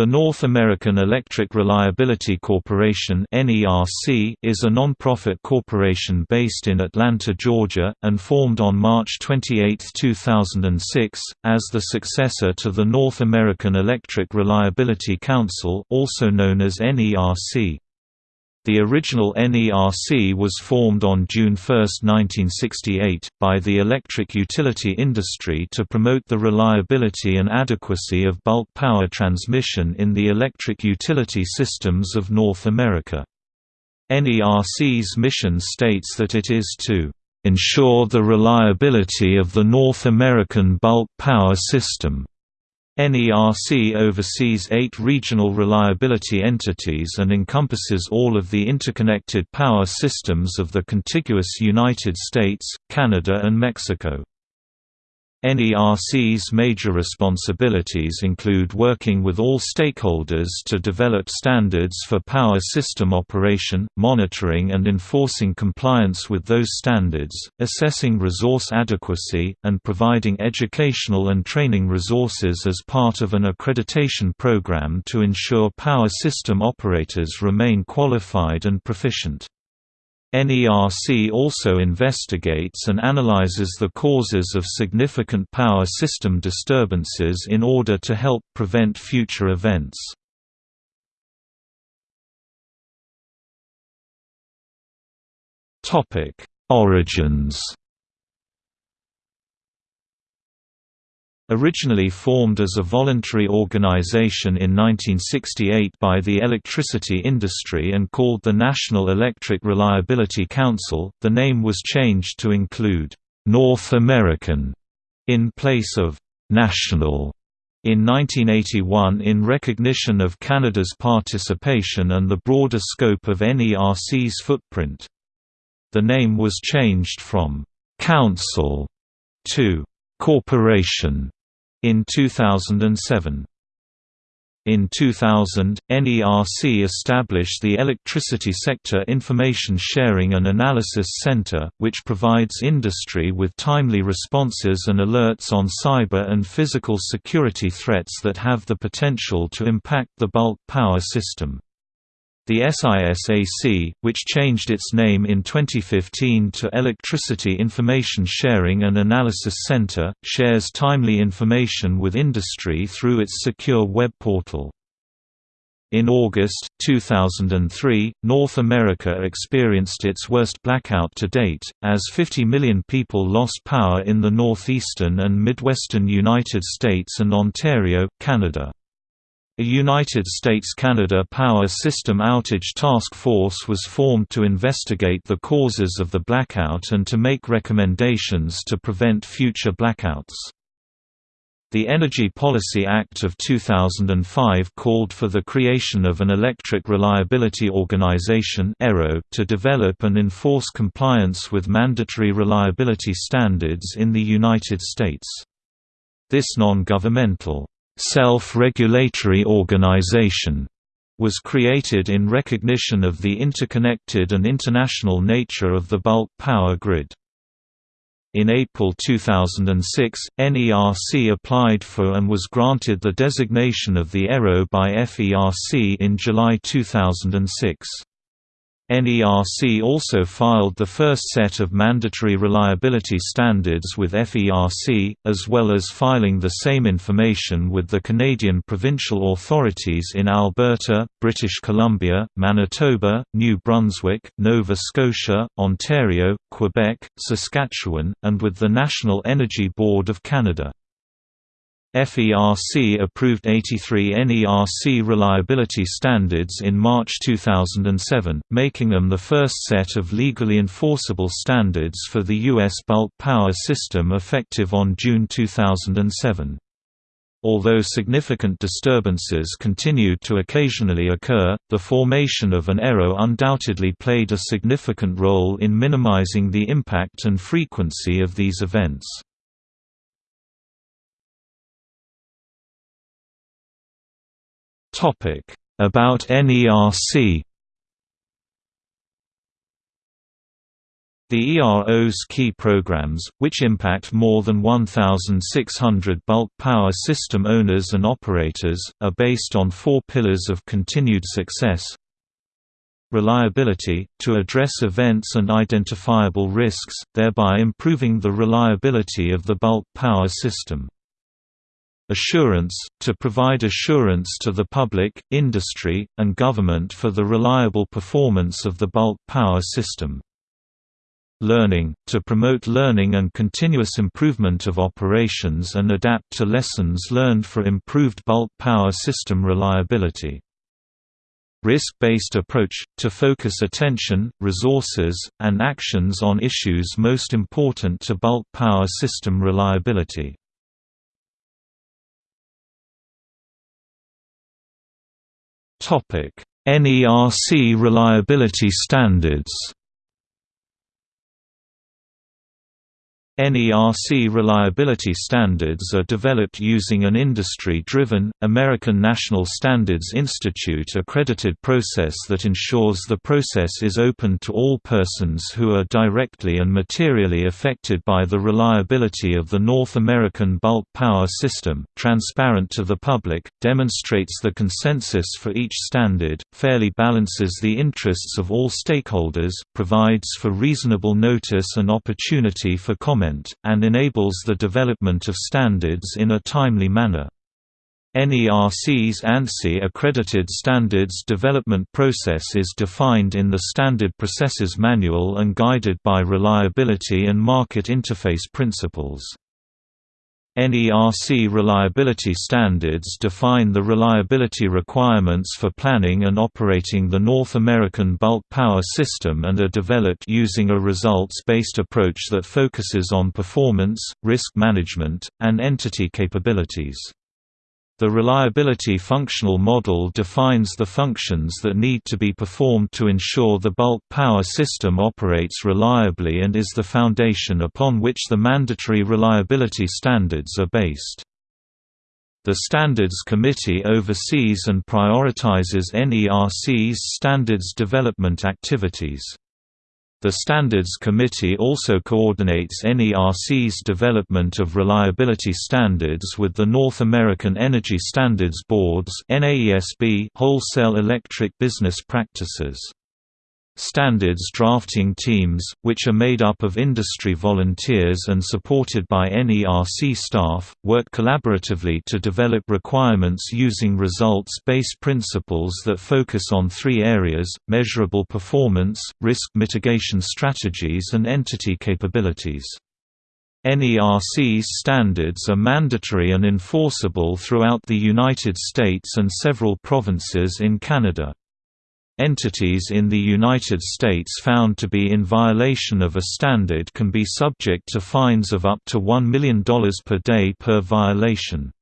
The North American Electric Reliability Corporation is a non-profit corporation based in Atlanta, Georgia, and formed on March 28, 2006, as the successor to the North American Electric Reliability Council also known as NERC. The original NERC was formed on June 1, 1968, by the electric utility industry to promote the reliability and adequacy of bulk power transmission in the electric utility systems of North America. NERC's mission states that it is to ensure the reliability of the North American bulk power system NERC oversees eight regional reliability entities and encompasses all of the interconnected power systems of the contiguous United States, Canada and Mexico. NERC's major responsibilities include working with all stakeholders to develop standards for power system operation, monitoring and enforcing compliance with those standards, assessing resource adequacy, and providing educational and training resources as part of an accreditation program to ensure power system operators remain qualified and proficient. NERC also investigates and analyzes the causes of significant power system disturbances in order to help prevent future events. Origins Originally formed as a voluntary organization in 1968 by the electricity industry and called the National Electric Reliability Council, the name was changed to include North American in place of National in 1981 in recognition of Canada's participation and the broader scope of NERC's footprint. The name was changed from Council to Corporation in 2007. In 2000, NERC established the Electricity Sector Information Sharing and Analysis Center, which provides industry with timely responses and alerts on cyber and physical security threats that have the potential to impact the bulk power system. The SISAC, which changed its name in 2015 to Electricity Information Sharing and Analysis Center, shares timely information with industry through its secure web portal. In August, 2003, North America experienced its worst blackout to date, as 50 million people lost power in the northeastern and midwestern United States and Ontario, Canada. A United States–Canada Power System Outage Task Force was formed to investigate the causes of the blackout and to make recommendations to prevent future blackouts. The Energy Policy Act of 2005 called for the creation of an Electric Reliability Organization to develop and enforce compliance with mandatory reliability standards in the United States. This non-governmental self-regulatory organization was created in recognition of the interconnected and international nature of the bulk power grid. In April 2006, NERC applied for and was granted the designation of the ERO by FERC in July 2006. NERC also filed the first set of mandatory reliability standards with FERC, as well as filing the same information with the Canadian provincial authorities in Alberta, British Columbia, Manitoba, New Brunswick, Nova Scotia, Ontario, Quebec, Saskatchewan, and with the National Energy Board of Canada. FERC approved 83 NERC reliability standards in March 2007, making them the first set of legally enforceable standards for the U.S. bulk power system effective on June 2007. Although significant disturbances continued to occasionally occur, the formation of an ERO undoubtedly played a significant role in minimizing the impact and frequency of these events. About NERC The ERO's key programs, which impact more than 1,600 bulk power system owners and operators, are based on four pillars of continued success. Reliability, to address events and identifiable risks, thereby improving the reliability of the bulk power system. Assurance, to provide assurance to the public, industry, and government for the reliable performance of the bulk power system. Learning, to promote learning and continuous improvement of operations and adapt to lessons learned for improved bulk power system reliability. Risk-based approach, to focus attention, resources, and actions on issues most important to bulk power system reliability. NERC reliability standards NERC reliability standards are developed using an industry-driven, American National Standards Institute accredited process that ensures the process is open to all persons who are directly and materially affected by the reliability of the North American bulk power system, transparent to the public, demonstrates the consensus for each standard, fairly balances the interests of all stakeholders, provides for reasonable notice and opportunity for comment and enables the development of standards in a timely manner. NERC's ANSI accredited standards development process is defined in the Standard Processes Manual and guided by reliability and market interface principles. NERC reliability standards define the reliability requirements for planning and operating the North American bulk power system and are developed using a results-based approach that focuses on performance, risk management, and entity capabilities. The reliability functional model defines the functions that need to be performed to ensure the bulk power system operates reliably and is the foundation upon which the mandatory reliability standards are based. The Standards Committee oversees and prioritizes NERC's standards development activities. The Standards Committee also coordinates NERC's development of reliability standards with the North American Energy Standards Board's wholesale electric business practices. Standards drafting teams, which are made up of industry volunteers and supported by NERC staff, work collaboratively to develop requirements using results-based principles that focus on three areas, measurable performance, risk mitigation strategies and entity capabilities. NERC's standards are mandatory and enforceable throughout the United States and several provinces in Canada. Entities in the United States found to be in violation of a standard can be subject to fines of up to $1 million per day per violation.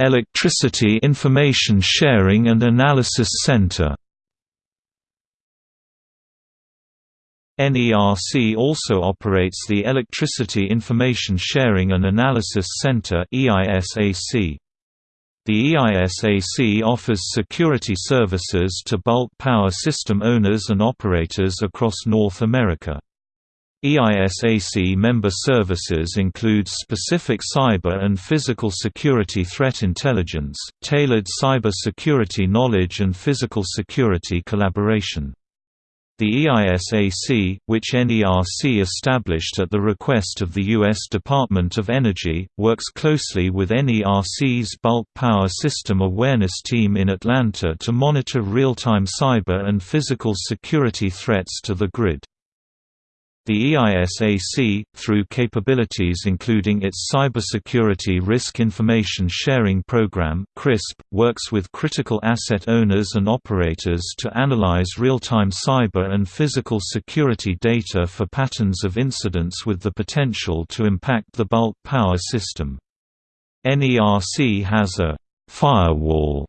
Electricity Information Sharing and Analysis Center NERC also operates the Electricity Information Sharing and Analysis Center The EISAC offers security services to bulk power system owners and operators across North America. EISAC member services include specific cyber and physical security threat intelligence, tailored cyber security knowledge and physical security collaboration. The EISAC, which NERC established at the request of the U.S. Department of Energy, works closely with NERC's Bulk Power System Awareness Team in Atlanta to monitor real-time cyber and physical security threats to the grid. The EISAC, through capabilities including its Cybersecurity Risk Information Sharing Program (CRISP), works with critical asset owners and operators to analyze real-time cyber and physical security data for patterns of incidents with the potential to impact the bulk power system. NERC has a firewall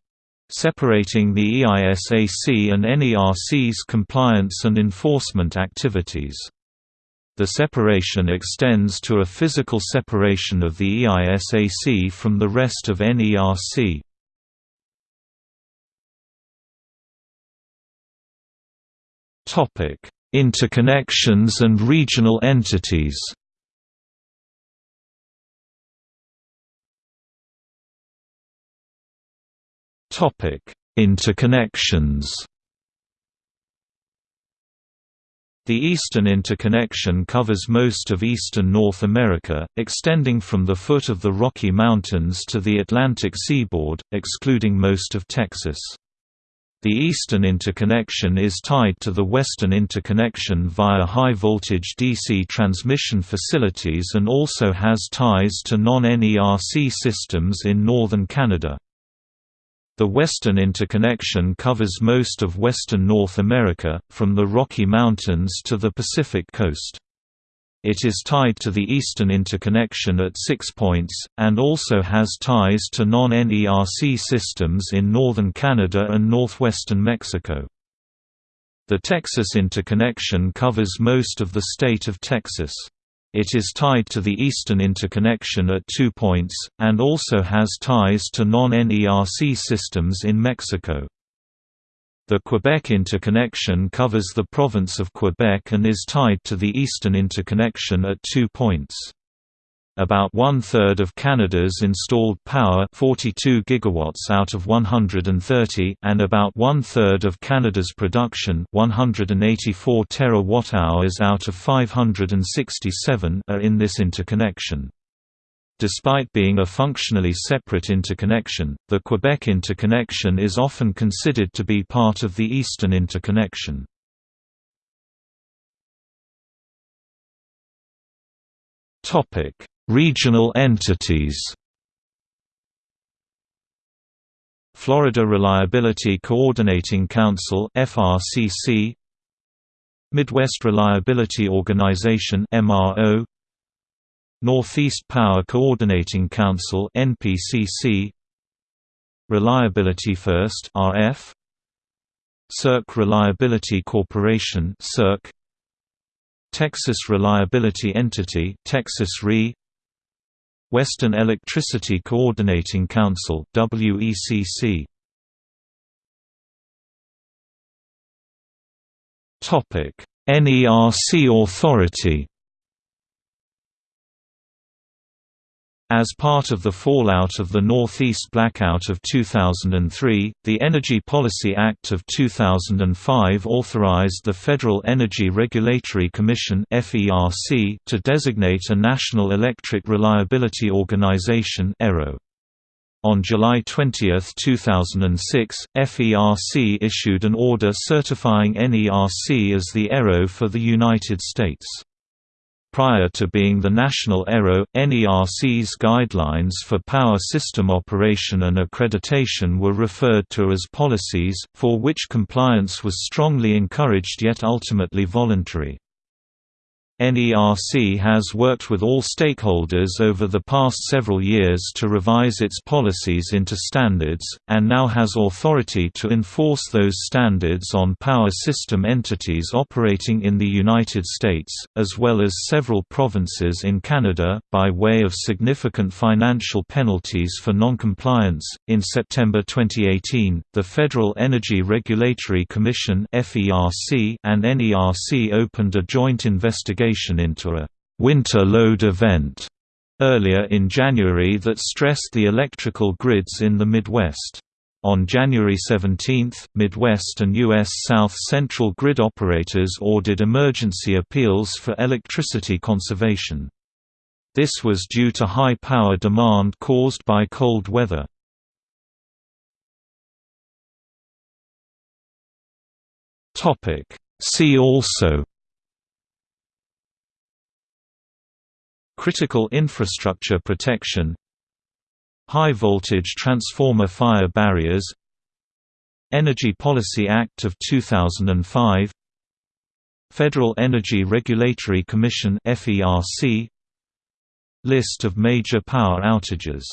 separating the EISAC and NERC's compliance and enforcement activities. The separation extends to a physical separation of the EISAC from the rest of NERC. Interconnections and regional entities Interconnections The Eastern Interconnection covers most of eastern North America, extending from the foot of the Rocky Mountains to the Atlantic seaboard, excluding most of Texas. The Eastern Interconnection is tied to the Western Interconnection via high-voltage DC transmission facilities and also has ties to non-NERC systems in northern Canada. The Western Interconnection covers most of western North America, from the Rocky Mountains to the Pacific coast. It is tied to the Eastern Interconnection at six points, and also has ties to non-NERC systems in northern Canada and northwestern Mexico. The Texas Interconnection covers most of the state of Texas. It is tied to the Eastern Interconnection at two points, and also has ties to non-NERC systems in Mexico. The Quebec Interconnection covers the province of Quebec and is tied to the Eastern Interconnection at two points. About one-third of Canada's installed power 42 gigawatts out of 130 and about one-third of Canada's production 184 terawatt-hours out of 567 are in this interconnection. Despite being a functionally separate interconnection, the Quebec interconnection is often considered to be part of the Eastern interconnection. Topic: Regional entities. Florida Reliability Coordinating Council FRCC Midwest Reliability Organization MRO Northeast Power Coordinating Council NPCC Reliability First RF SERC Reliability Corporation SERC Texas Reliability Entity Texas RE Western Electricity Coordinating Council WECC Topic NERC Authority As part of the fallout of the Northeast blackout of 2003, the Energy Policy Act of 2005 authorized the Federal Energy Regulatory Commission to designate a National Electric Reliability Organization on July 20, 2006, FERC issued an order certifying NERC as the ERO for the United States. Prior to being the national ERO, NERC's guidelines for power system operation and accreditation were referred to as policies, for which compliance was strongly encouraged yet ultimately voluntary. NERC has worked with all stakeholders over the past several years to revise its policies into standards, and now has authority to enforce those standards on power system entities operating in the United States, as well as several provinces in Canada, by way of significant financial penalties for noncompliance. In September 2018, the Federal Energy Regulatory Commission and NERC opened a joint investigation into a winter load event earlier in January that stressed the electrical grids in the Midwest. On January 17, Midwest and U.S. South Central grid operators ordered emergency appeals for electricity conservation. This was due to high power demand caused by cold weather. See also Critical infrastructure protection High-voltage transformer fire barriers Energy Policy Act of 2005 Federal Energy Regulatory Commission List of major power outages